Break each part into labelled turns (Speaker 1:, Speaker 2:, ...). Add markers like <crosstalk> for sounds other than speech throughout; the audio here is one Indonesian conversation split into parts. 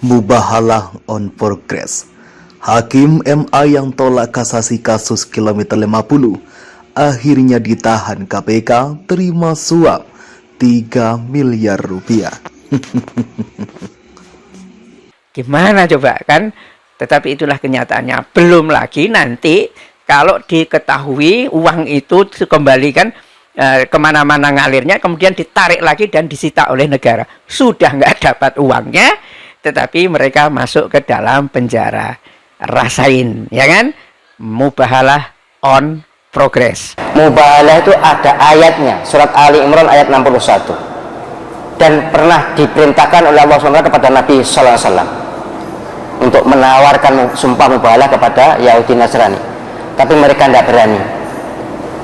Speaker 1: Mubahalah on progress. Hakim MA yang tolak kasasi kasus kilometer 50 akhirnya ditahan KPK terima suap 3 miliar rupiah. <laughs>
Speaker 2: Gimana coba kan? Tetapi itulah kenyataannya. Belum lagi nanti kalau diketahui uang itu dikembalikan eh, ke mana-mana ngalirnya, kemudian ditarik lagi dan disita oleh negara. Sudah nggak dapat uangnya, tetapi mereka masuk ke dalam penjara. Rasain, ya kan? Mubahalah on progress.
Speaker 3: Mubahalah itu ada ayatnya, surat Ali Imran ayat 61. Dan pernah diperintahkan oleh Allah SWT kepada Nabi Sallallahu untuk menawarkan sumpah mubahalah kepada Yahudi Nasrani. Tapi mereka tidak berani.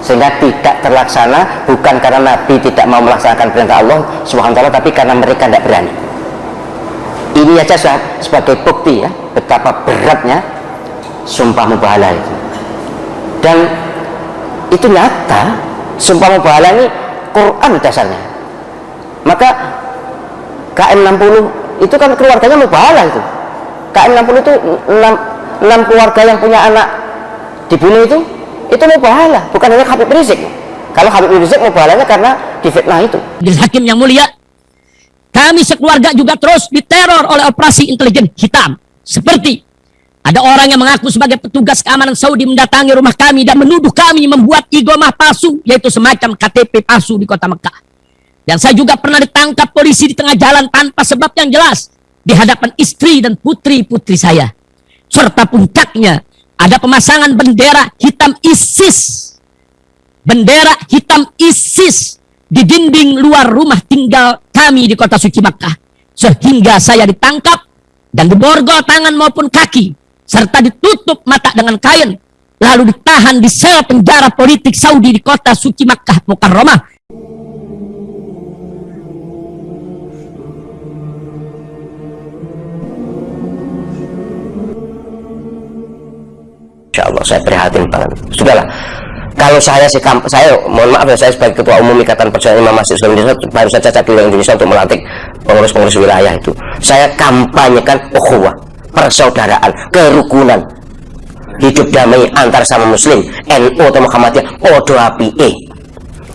Speaker 3: Sehingga tidak terlaksana bukan karena Nabi tidak mau melaksanakan perintah Allah Subhanahu tapi karena mereka tidak berani ini aja sebagai bukti ya betapa beratnya sumpah mubahalah itu. Dan itu nyata sumpah mubahalah ini Quran dasarnya. Maka KM 60 itu kan keluarganya mubahalah itu. KM 60 itu 6, 6 keluarga yang punya anak dibunuh itu itu mubahalah bukan hanya Habib Rizik. Kalau Habib Rizik mubahalahnya karena difitnah itu.
Speaker 4: Hakim yang mulia kami sekeluarga juga terus diteror oleh operasi intelijen hitam. Seperti ada orang yang mengaku sebagai petugas keamanan Saudi mendatangi rumah kami dan menuduh kami membuat igomah palsu, yaitu semacam KTP palsu di kota Mekah. Dan saya juga pernah ditangkap polisi di tengah jalan tanpa sebab yang jelas di hadapan istri dan putri-putri saya. Serta puncaknya ada pemasangan bendera hitam ISIS. Bendera hitam ISIS di dinding luar rumah tinggal kami di kota suci Makkah. Sehingga saya ditangkap dan diborgol tangan maupun kaki. Serta ditutup mata dengan kain. Lalu ditahan di sel penjara politik Saudi di kota suci Makkah Mukarramah.
Speaker 3: Insya Allah saya prihatin banget. Sudahlah, kalau saya sih saya mohon maaf ya saya sebagai ketua umum ikatan perjuangan imam masjid Islam Indonesia baru saja di Indonesia untuk melantik pengurus-pengurus wilayah itu. Saya kampanyekan ukhuwah persaudaraan kerukunan hidup damai antar sama muslim NU atau Muhammadiyah podo eh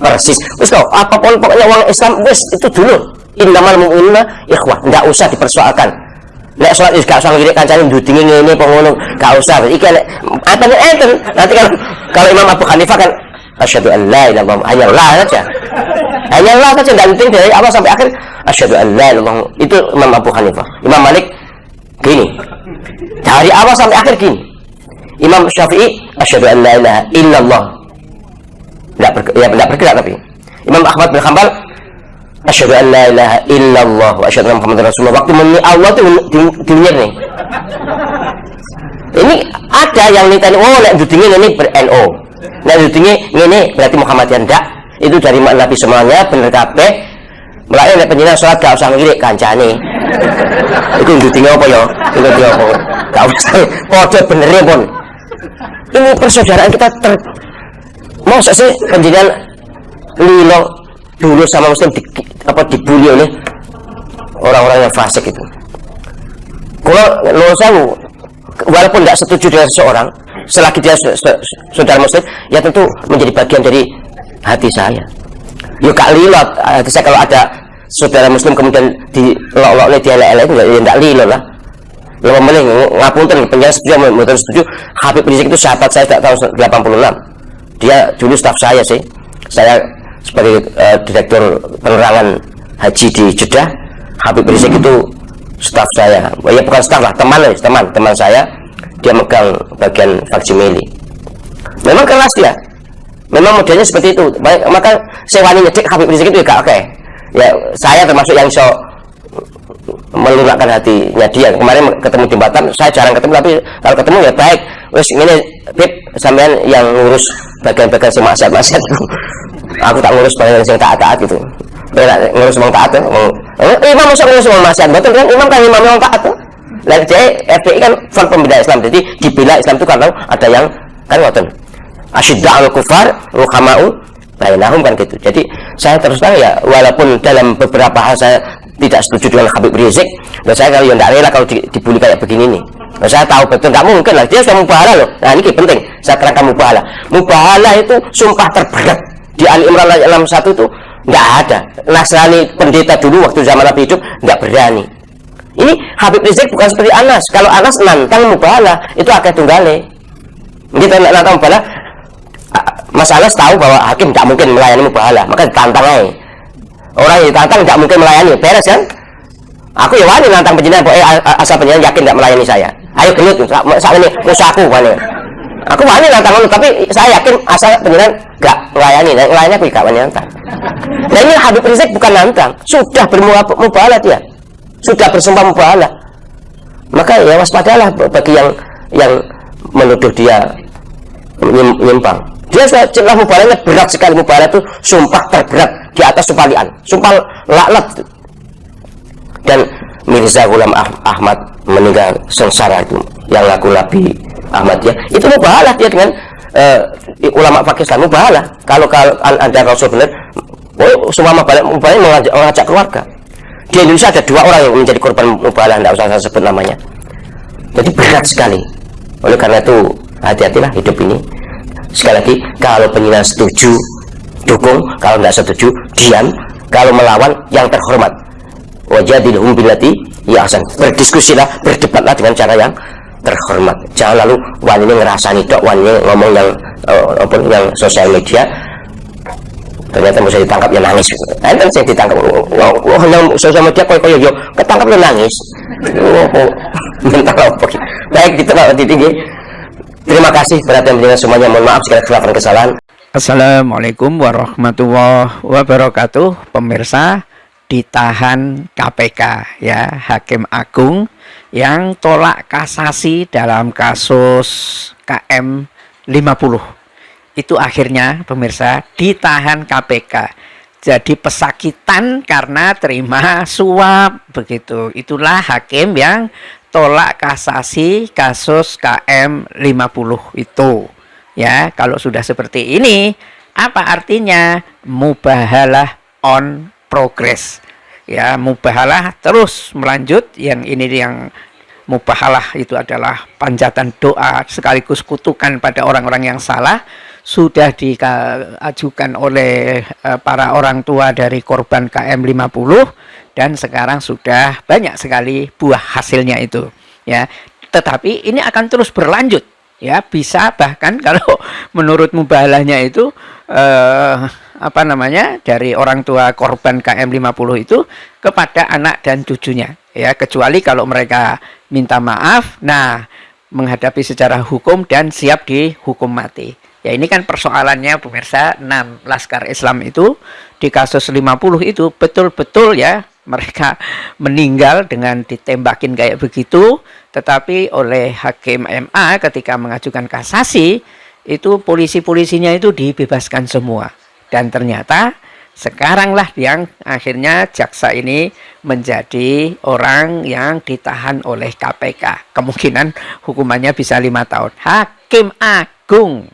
Speaker 3: persis. Wis apa pun pokoknya uang Islam wis itu dulu. Innamal mu'minuna ikhwah. Enggak usah dipersoalkan Nek sholat is gak usah ngirik kancane ndudinge ngene apa ngono, gak usah. Iki nek atane enten. Nanti kalau kalau Imam Abu Hanifah kan asyhadu an la ilaha illallah hanya la saja. Hanya la saja enggak penting dari awal sampai akhir asyhadu an la ilaha itu Imam Abu Hanifah. Imam Malik gini. Dari awal sampai akhir gini. Imam Syafi'i asyhadu an la ilaha illallah. Enggak ber, ya enggak bergerak tapi. Imam Ahmad bin Hanbal asyhadu an la ilaha illallah wa asyhadu anna muhammadar rasulullah. Waktu meni Allah itu di, nih. Ini ada yang nitani oh nek dudingnya ini ber NO nek dudingnya ini berarti Muhammadiyah ndak. Itu dari Nabi semuanya bener kabeh. Mulai nek penjenengan sholat gak usah ngirik kancane. Itu dudingnya apa ya? Itu dia apa? Gak usah. Kode benernya pun. Ini persaudaraan kita ter mau sih penjenengan lilo dulu sama muslim di, apa dibully oleh orang-orang yang fasik itu. Kalau lo saya walaupun tidak setuju dengan seseorang selagi dia saudara muslim ya tentu menjadi bagian dari hati saya. Yuk kak lilot hati saya kalau ada saudara muslim kemudian di oleh dia lele itu ya tidak lilot lah. Lo ngapun ngapunten penjara setuju mau setuju. Habib Rizik itu sahabat saya tidak tahun 86 dia dulu staf saya sih. Saya sebagai uh, direktur penerangan haji di Jeddah Habib Rizik itu staf saya. Ya bukan staf lah teman teman teman saya dia megang bagian faksimili memang keras dia. Memang modelnya seperti itu. Baik, maka saya wani nyedik Habib Rizik itu ya oke. Okay. ya saya termasuk yang so melunakkan hatinya dia. Kemarin ketemu di Batam saya jarang ketemu tapi kalau ketemu ya baik. Wes ini Bib sampean yang ngurus bagian-bagian si maksiat-maksiat <laughs> aku tak ngurus bagian yang taat-taat gitu. Beda ngurus wong taat eh, imam masuk ngurus wong maksiat? Betul kan? Imam kan imam yang taat tuh lalu jadi FPI kan front pembela Islam. Jadi dibela Islam itu kalau ada yang kan ngoten asyidda al kufar ruhamau bainahum kan gitu. Jadi saya terus terang ya walaupun dalam beberapa hal saya tidak setuju dengan Habib Rizik dan saya kalau yang tidak rela kalau di, dibully kayak begini nih. Nah, saya tahu betul nggak mungkin lah. Dia sudah mubahala loh. Nah ini penting. Saya terangkan mubahala. Mubahala itu sumpah terberat. Di Ali Imran ayat 61 itu nggak ada. Nasrani pendeta dulu waktu zaman Nabi hidup nggak berani. Ini Habib Rizik bukan seperti Anas. Kalau Anas nantang mubahala itu akeh tunggale. Kita nantang mubahala Mas Anas tahu bahwa hakim tidak mungkin melayani mubahala. Maka ditantang aja orang yang ditantang tidak mungkin melayani. Beres kan? Aku ya wani nantang penjenengan eh, asal penjenengan yakin tidak melayani saya. Ayo gelut saat ini musuhku wani aku wani nantang tapi saya yakin asal penjenengan gak melayani. Dan melayani aku gak wani nantang. Nah ini Habib Rizik bukan nantang. Sudah bermubahala dia sudah bersumpah mubahala maka ya waspadalah bagi yang yang menuduh dia menyimpang dia sudah celah mubalanya berat sekali mubalah itu sumpah terberat di atas sumpah lian sumpah laknat. Dan Mirza Ghulam ah Ahmad meninggal sengsara itu yang laku Nabi Ahmad ya. Itu mubahalah dia dengan uh, ulama Pakistan mubahalah kalau kalau anda rasul benar oh semua mubahalah mubahalah mengajak, mengajak keluarga. Di Indonesia ada dua orang yang menjadi korban mubahalah tidak usah saya sebut namanya. Jadi berat sekali. Oleh karena itu hati-hatilah hidup ini sekali lagi kalau penyinar setuju dukung. Kalau tidak setuju diam. Kalau melawan yang terhormat. Wajadilhum billati ya asan berdiskusilah berdebatlah dengan cara yang terhormat. Jangan lalu wanita ngerasani dok wanita ngomong yang uh, yang sosial media. Ternyata bisa ditangkap ya nangis. Enten saya ditangkap. Oh, yang sosial media kok kaya yo ketangkap ya nangis. Oh, oh. <laughs> mental apa? Baik di tengah tinggi Terima kasih perhatian pendengar semuanya. Mohon maaf segala kesalahan kesalahan.
Speaker 2: Assalamualaikum warahmatullahi wabarakatuh. Pemirsa ditahan KPK ya Hakim Agung yang tolak kasasi dalam kasus KM 50. Itu akhirnya pemirsa ditahan KPK. Jadi pesakitan karena terima suap begitu. Itulah hakim yang tolak kasasi kasus KM 50 itu. Ya, kalau sudah seperti ini, apa artinya? Mubahalah on progress. Ya, mubahalah terus melanjut. Yang ini yang mubahalah itu adalah panjatan doa sekaligus kutukan pada orang-orang yang salah sudah diajukan oleh eh, para orang tua dari korban KM 50 dan sekarang sudah banyak sekali buah hasilnya itu ya. Tetapi ini akan terus berlanjut ya. Bisa bahkan <laughs> kalau menurut mubalahnya itu eh, apa namanya dari orang tua korban KM 50 itu kepada anak dan cucunya ya. Kecuali kalau mereka minta maaf nah menghadapi secara hukum dan siap dihukum mati ya ini kan persoalannya pemirsa. 6 Laskar Islam itu di kasus 50 itu betul-betul ya mereka meninggal dengan ditembakin kayak begitu. Tetapi oleh hakim MA ketika mengajukan kasasi itu polisi-polisinya itu dibebaskan semua. Dan ternyata sekaranglah yang akhirnya jaksa ini menjadi orang yang ditahan oleh KPK kemungkinan hukumannya bisa lima tahun. Hakim agung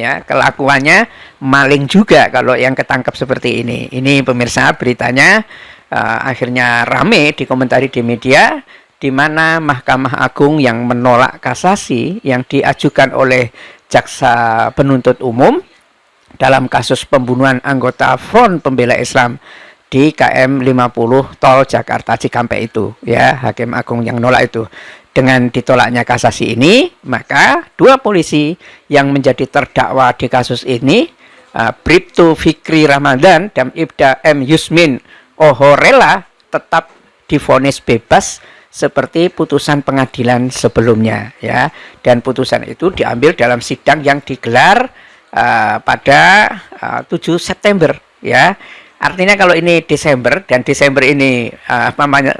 Speaker 2: ya kelakuannya maling juga kalau yang ketangkap seperti ini. Ini pemirsa beritanya uh, akhirnya rame dikomentari di media di mana Mahkamah Agung yang menolak kasasi yang diajukan oleh jaksa penuntut umum dalam kasus pembunuhan anggota Front Pembela Islam di KM 50 Tol Jakarta Cikampek itu. Ya Hakim Agung yang nolak itu dengan ditolaknya kasasi ini maka dua polisi yang menjadi terdakwa di kasus ini uh, Bribtu Fikri Ramadan dan Ibda M. Yusmin Ohorela tetap difonis bebas seperti putusan pengadilan sebelumnya ya. Dan putusan itu diambil dalam sidang yang digelar uh, pada uh, 7 September ya. Artinya kalau ini Desember dan Desember ini uh, apa namanya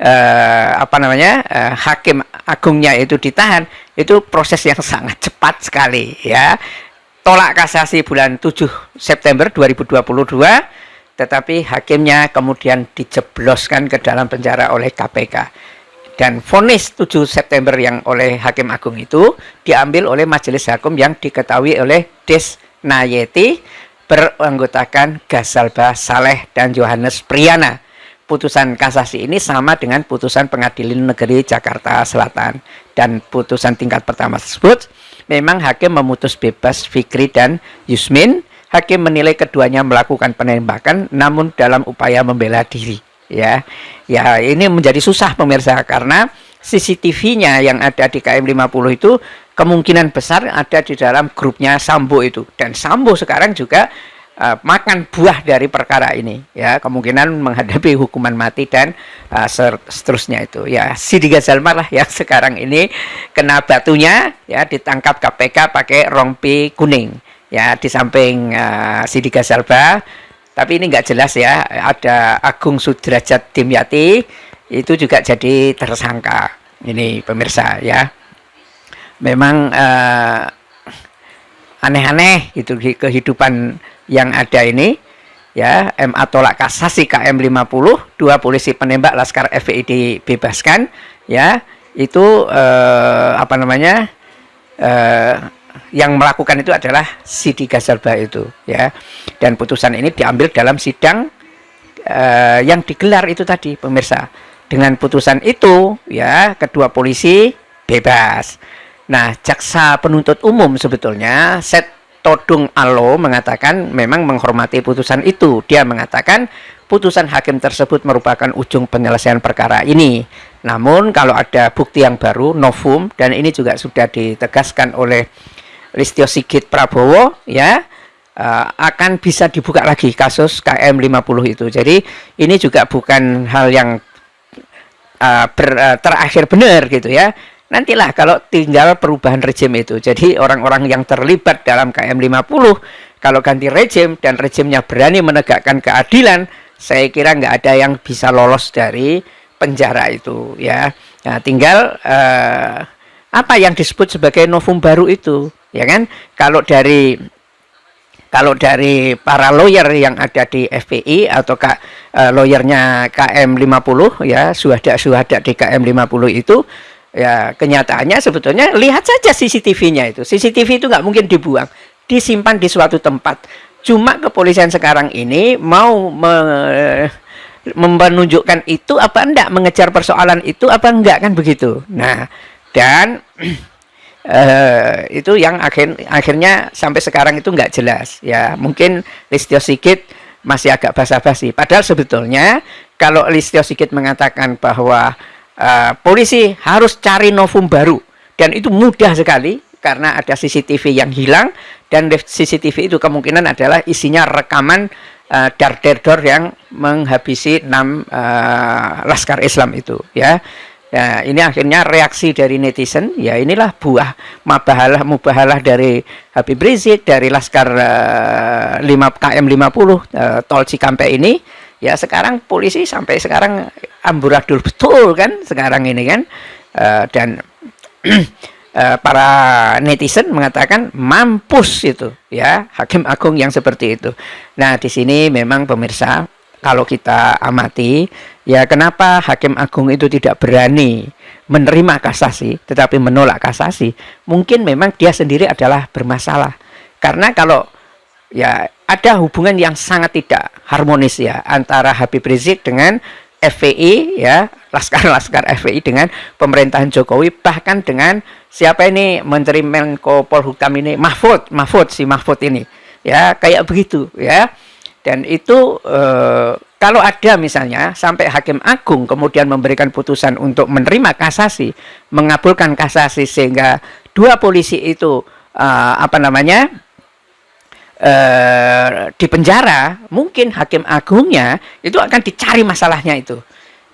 Speaker 2: uh, apa namanya uh, hakim agungnya itu ditahan itu proses yang sangat cepat sekali ya tolak kasasi bulan 7 September 2022 tetapi hakimnya kemudian dijebloskan ke dalam penjara oleh KPK. Dan vonis 7 September yang oleh Hakim Agung itu diambil oleh Majelis Hakim yang diketahui oleh Des Nayeti beranggotakan Gasalba Saleh dan Johannes Priyana. Putusan kasasi ini sama dengan putusan pengadilan negeri Jakarta Selatan. Dan putusan tingkat pertama tersebut memang hakim memutus bebas Fikri dan Yusmin. Hakim menilai keduanya melakukan penembakan namun dalam upaya membela diri. Ya ya ini menjadi susah pemirsa karena CCTV-nya yang ada di KM 50 itu kemungkinan besar ada di dalam grupnya Sambo itu. Dan Sambo sekarang juga uh, makan buah dari perkara ini ya kemungkinan menghadapi hukuman mati dan uh, seterusnya itu. Ya Sidi Gazalma lah yang sekarang ini kena batunya ya ditangkap KPK pakai rompi kuning ya di samping uh, Sidi Gazalba tapi ini nggak jelas ya ada Agung Sudrajat Dimyati itu juga jadi tersangka ini pemirsa ya. Memang aneh-aneh uh, itu kehidupan yang ada ini ya MA tolak kasasi KM 50 dua polisi penembak Laskar FPI dibebaskan ya itu eh, apa namanya eh, yang melakukan itu adalah Sidi Gazalba itu ya. Dan putusan ini diambil dalam sidang eh, yang digelar itu tadi pemirsa. Dengan putusan itu ya kedua polisi bebas. Nah jaksa penuntut umum sebetulnya set Todung Alo mengatakan memang menghormati putusan itu. Dia mengatakan putusan hakim tersebut merupakan ujung penyelesaian perkara ini. Namun kalau ada bukti yang baru, novum, dan ini juga sudah ditegaskan oleh Listio Sigit Prabowo, ya, uh, akan bisa dibuka lagi kasus KM 50 itu. Jadi ini juga bukan hal yang uh, ber, uh, terakhir benar gitu ya nantilah kalau tinggal perubahan rejim itu. Jadi orang-orang yang terlibat dalam KM 50 kalau ganti rejim dan rejimnya berani menegakkan keadilan, saya kira nggak ada yang bisa lolos dari penjara itu ya. Nah, tinggal uh, apa yang disebut sebagai novum baru itu, ya kan? Kalau dari kalau dari para lawyer yang ada di FPI atau uh, lawyernya KM 50 ya, suhada-suhada di KM 50 itu ya kenyataannya sebetulnya lihat saja CCTV-nya itu. CCTV itu nggak mungkin dibuang, disimpan di suatu tempat. Cuma kepolisian sekarang ini mau me, menunjukkan itu apa enggak, mengejar persoalan itu apa enggak kan begitu. Nah, dan uh, <clears throat> itu yang akhir, akhirnya sampai sekarang itu enggak jelas. Ya, mungkin Listio Sigit masih agak basa-basi. Padahal sebetulnya kalau Listio Sigit mengatakan bahwa uh, polisi harus cari novum baru. Dan itu mudah sekali karena ada CCTV yang hilang dan CCTV itu kemungkinan adalah isinya rekaman uh, dar dor yang menghabisi enam uh, laskar Islam itu ya. Nah, ini akhirnya reaksi dari netizen, ya inilah buah mabahalah mubahalah dari Habib Rizik, dari Laskar uh, 5 KM 50 uh, Tol Cikampek ini ya sekarang polisi sampai sekarang amburadul betul kan sekarang ini kan. Uh, dan uh, <clears throat> para netizen mengatakan mampus itu ya hakim agung yang seperti itu. Nah di sini memang pemirsa kalau kita amati ya kenapa hakim agung itu tidak berani menerima kasasi tetapi menolak kasasi? Mungkin memang dia sendiri adalah bermasalah. Karena kalau ya ada hubungan yang sangat tidak harmonis ya antara Habib Rizik dengan FPI ya laskar-laskar FPI dengan pemerintahan Jokowi bahkan dengan siapa ini Menteri Menko Polhukam ini Mahfud Mahfud si Mahfud ini. Ya kayak begitu ya. Dan itu eh, kalau ada misalnya sampai Hakim Agung kemudian memberikan putusan untuk menerima kasasi mengabulkan kasasi sehingga dua polisi itu eh, apa namanya eh, di penjara, mungkin hakim agungnya itu akan dicari masalahnya itu.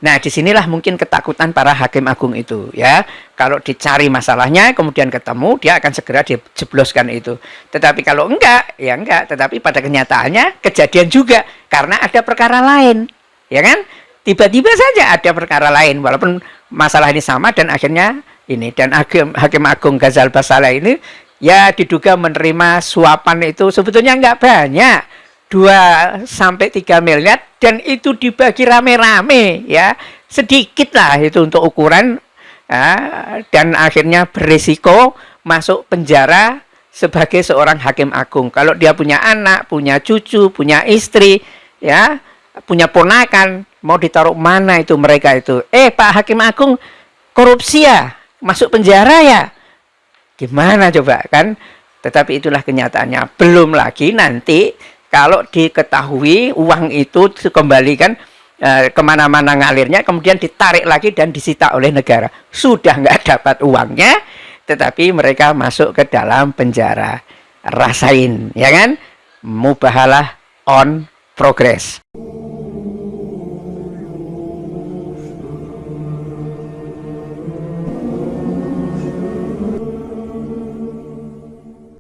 Speaker 2: Nah, di sinilah mungkin ketakutan para hakim agung itu, ya. Kalau dicari masalahnya, kemudian ketemu, dia akan segera dijebloskan itu. Tetapi kalau enggak, ya enggak. Tetapi pada kenyataannya kejadian juga, karena ada perkara lain, ya kan? Tiba-tiba saja ada perkara lain, walaupun masalah ini sama, dan akhirnya ini. Dan hakim, hakim agung Ghazal Basala ini ya diduga menerima suapan itu sebetulnya nggak banyak. 2 sampai 3 miliar dan itu dibagi rame-rame ya. Sedikit lah itu untuk ukuran ya, dan akhirnya berisiko masuk penjara sebagai seorang hakim agung. Kalau dia punya anak punya cucu punya istri ya punya ponakan mau ditaruh mana itu mereka itu? Eh Pak Hakim Agung korupsi ya? Masuk penjara ya gimana coba kan? Tetapi itulah kenyataannya. Belum lagi nanti kalau diketahui uang itu dikembalikan eh, ke mana-mana ngalirnya kemudian ditarik lagi dan disita oleh negara. Sudah nggak dapat uangnya tetapi mereka masuk ke dalam penjara. Rasain ya kan? Mubahalah on progress